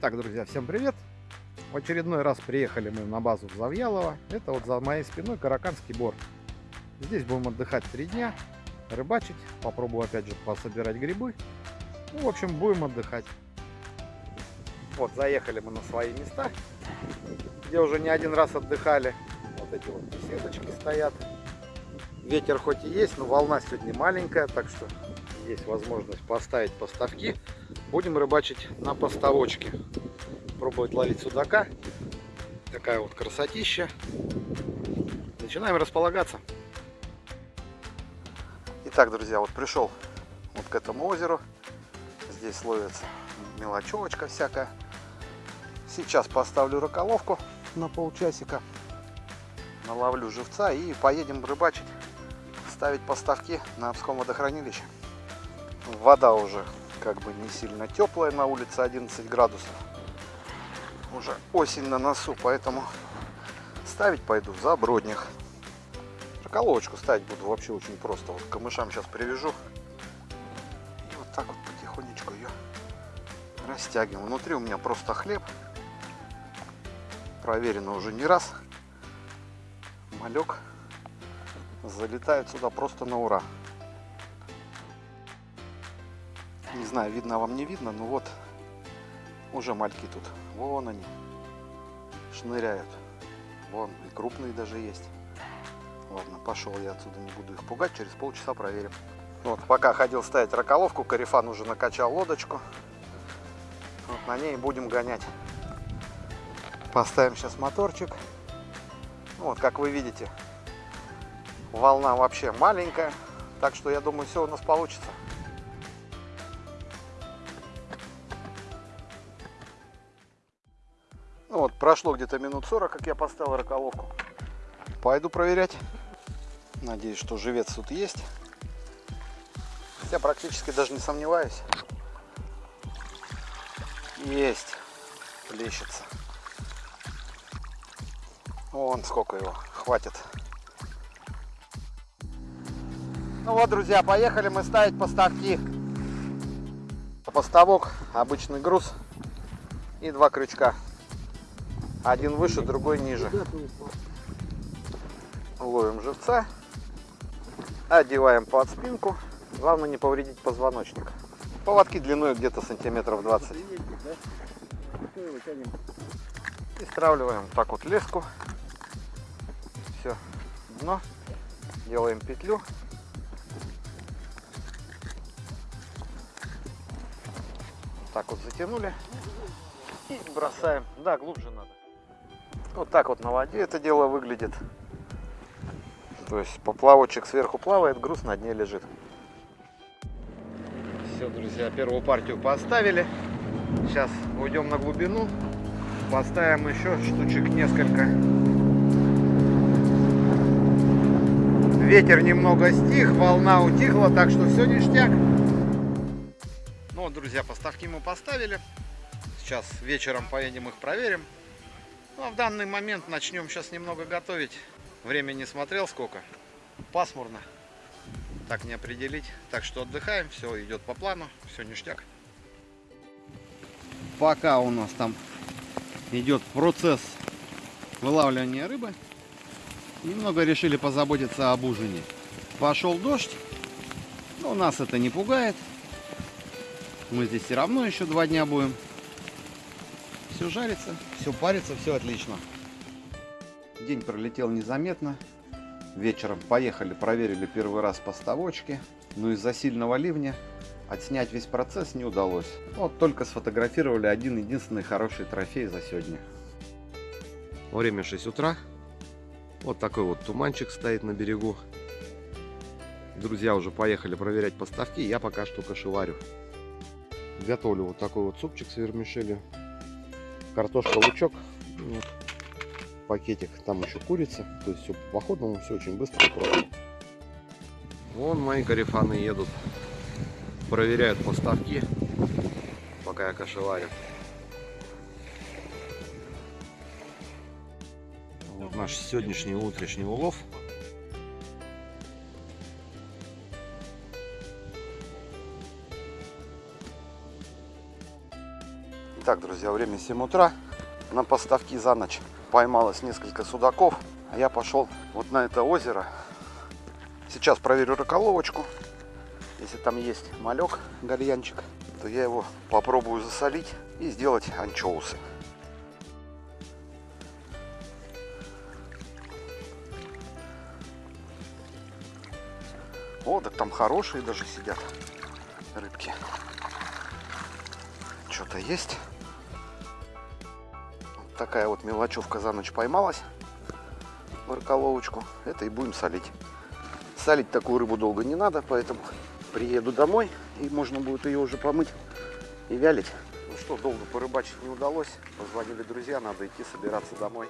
Итак, друзья, всем привет! В очередной раз приехали мы на базу в Завьялово. Это вот за моей спиной Караканский бор. Здесь будем отдыхать три дня, рыбачить, попробую опять же пособирать грибы. Ну, в общем, будем отдыхать. Вот, заехали мы на свои места, где уже не один раз отдыхали. Вот эти вот беседочки стоят. Ветер хоть и есть, но волна сегодня маленькая, так что есть возможность поставить поставки. Будем рыбачить на поставочке. Пробовать ловить судака. Такая вот красотища. Начинаем располагаться. Итак, друзья, вот пришел вот к этому озеру. Здесь ловится мелочевочка всякая. Сейчас поставлю раколовку на полчасика. Наловлю живца и поедем рыбачить. Ставить поставки на Обском водохранилище. Вода уже как бы не сильно теплая, на улице 11 градусов. Уже осень на носу, поэтому ставить пойду за бродних. Шоколовочку ставить буду вообще очень просто. Вот камышам сейчас привяжу. И вот так вот потихонечку ее растягиваем. Внутри у меня просто хлеб. Проверено уже не раз. Малек залетает сюда просто на ура. Не знаю, видно вам не видно, но вот уже мальки тут. Вон они шныряют. Вон и крупные даже есть. Ладно, пошел я отсюда, не буду их пугать, через полчаса проверим. Вот, пока ходил ставить раколовку, Карифан уже накачал лодочку. Вот на ней будем гонять. Поставим сейчас моторчик. Вот, как вы видите, волна вообще маленькая. Так что я думаю, все у нас получится. Вот, прошло где-то минут 40, как я поставил раколовку. Пойду проверять. Надеюсь, что живец тут есть. Я практически даже не сомневаюсь. Есть. Плещется. Вон сколько его. Хватит. Ну вот, друзья, поехали мы ставить поставки. Поставок, обычный груз и два крючка. Один выше, другой ниже. Ловим живца. Одеваем под спинку. Главное не повредить позвоночник. Поводки длиной где-то сантиметров 20. И стравливаем так вот леску. Все, дно. Делаем петлю. Так вот затянули. И бросаем. Да, глубже надо. Вот так вот на воде это дело выглядит. То есть поплавочек сверху плавает, груз на дне лежит. Все, друзья, первую партию поставили. Сейчас уйдем на глубину. Поставим еще штучек несколько. Ветер немного стих, волна утихла, так что все ништяк. Ну вот, друзья, поставки мы поставили. Сейчас вечером поедем их проверим. Ну, а в данный момент начнем сейчас немного готовить. Время не смотрел сколько. Пасмурно. Так не определить. Так что отдыхаем. Все идет по плану. Все ништяк. Пока у нас там идет процесс вылавливания рыбы, немного решили позаботиться об ужине. Пошел дождь. Но нас это не пугает. Мы здесь все равно еще два дня будем все жарится, все парится, все отлично. День пролетел незаметно. Вечером поехали, проверили первый раз поставочки. Но из-за сильного ливня отснять весь процесс не удалось. Вот только сфотографировали один единственный хороший трофей за сегодня. Время 6 утра. Вот такой вот туманчик стоит на берегу. Друзья уже поехали проверять поставки. Я пока что кошеварю. Готовлю вот такой вот супчик с вермишелью картошка, лучок, пакетик, там еще курица, то есть все по походному, все очень быстро и просто. Вон мои карифаны едут, проверяют поставки, пока я кошеварю. Вот наш сегодняшний утренний улов. Итак, друзья, время 7 утра. На поставки за ночь поймалось несколько судаков. А я пошел вот на это озеро. Сейчас проверю раколовочку. Если там есть малек, гальянчик, то я его попробую засолить и сделать анчоусы. О, так там хорошие даже сидят рыбки. Что-то есть. Такая вот мелочевка за ночь поймалась в раколовочку. Это и будем солить. Солить такую рыбу долго не надо, поэтому приеду домой и можно будет ее уже помыть и вялить. Ну что, долго порыбачить не удалось. Позвонили друзья, надо идти собираться домой.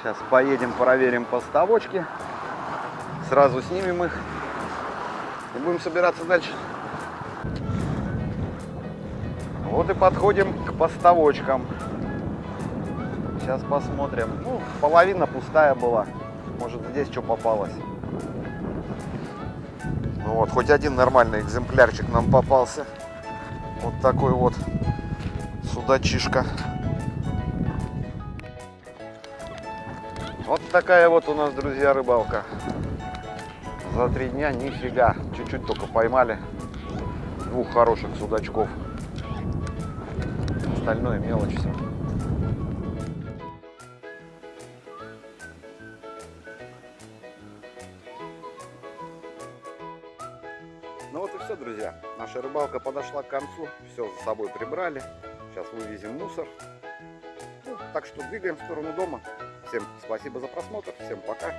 Сейчас поедем, проверим поставочки. Сразу снимем их и будем собираться дальше. Вот и подходим к поставочкам. Сейчас посмотрим. Ну, половина пустая была. Может, здесь что попалось. Ну вот, хоть один нормальный экземплярчик нам попался. Вот такой вот судачишка. Вот такая вот у нас, друзья, рыбалка. За три дня нифига. Чуть-чуть только поймали двух хороших судачков. Остальное мелочь все. Ну вот и все, друзья. Наша рыбалка подошла к концу. Все за собой прибрали. Сейчас вывезем мусор. Ну, так что двигаем в сторону дома. Всем спасибо за просмотр. Всем пока.